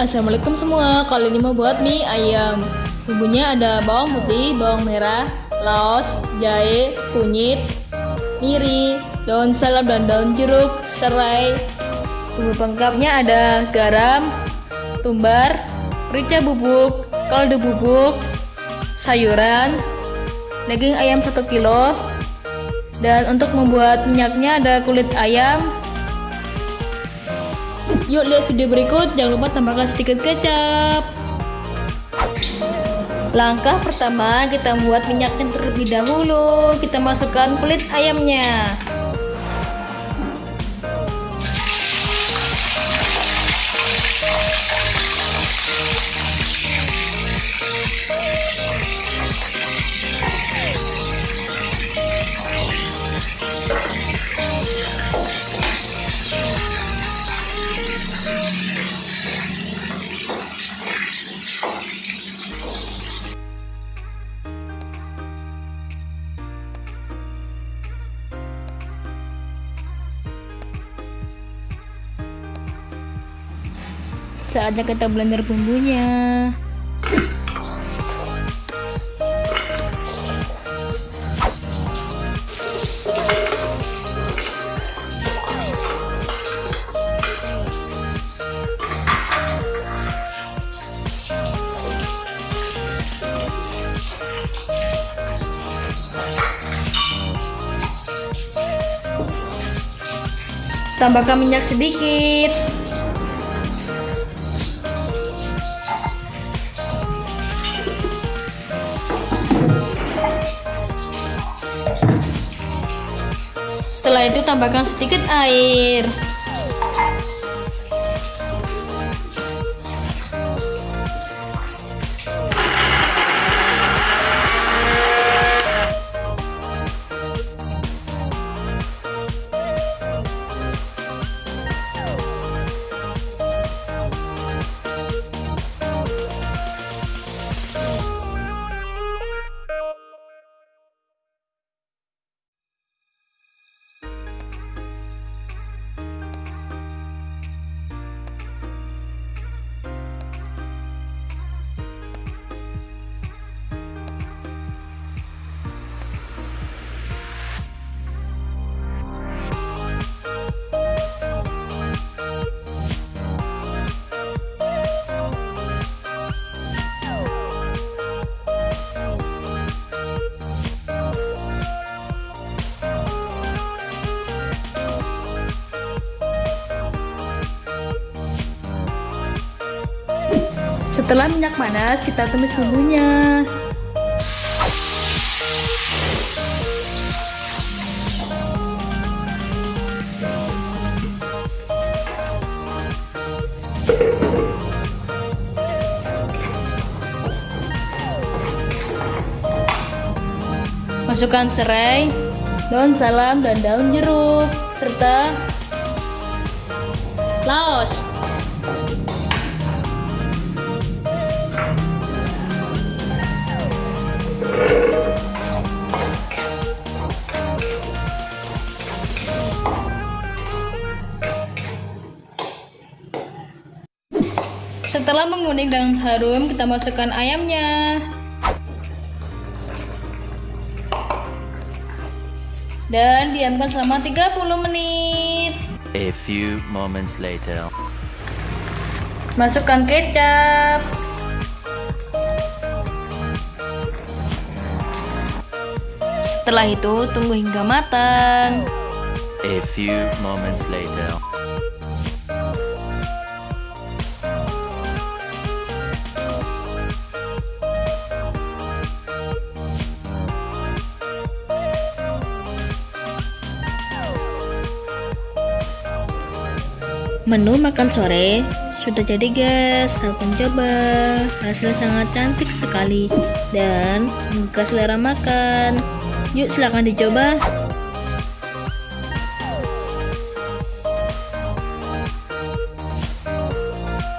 assalamualaikum semua. Kali ini mau buat mie ayam. Bumbunya ada bawang putih, bawang merah, laos, jahe, kunyit, miri, daun salam dan daun jeruk, serai. Bumbu pengkapnya ada garam, tumbar, merica bubuk, kaldu bubuk, sayuran, daging ayam 1 kilo, dan untuk membuat minyaknya ada kulit ayam, Yuk lihat video berikut, jangan lupa tambahkan sedikit kecap. Langkah pertama, kita membuat minyaknya terlebih dahulu. Kita masukkan kulit ayamnya. Saatnya kita blender bumbunya. Tambahkan minyak sedikit. Setelah itu tambahkan sedikit air. Setelah minyak panas, kita tumis bumbunya. Masukkan serai, daun salam, dan daun jeruk, serta laos. Setelah menguning dan harum, kita masukkan ayamnya. Dan diamkan selama 30 menit. A few moments later. Masukkan kecap. Setelah itu, tunggu hingga matang. A few moments later. Menu makan sore sudah jadi guys, saya mencoba hasil sangat cantik sekali dan menggugah selera makan. Yuk silahkan dicoba.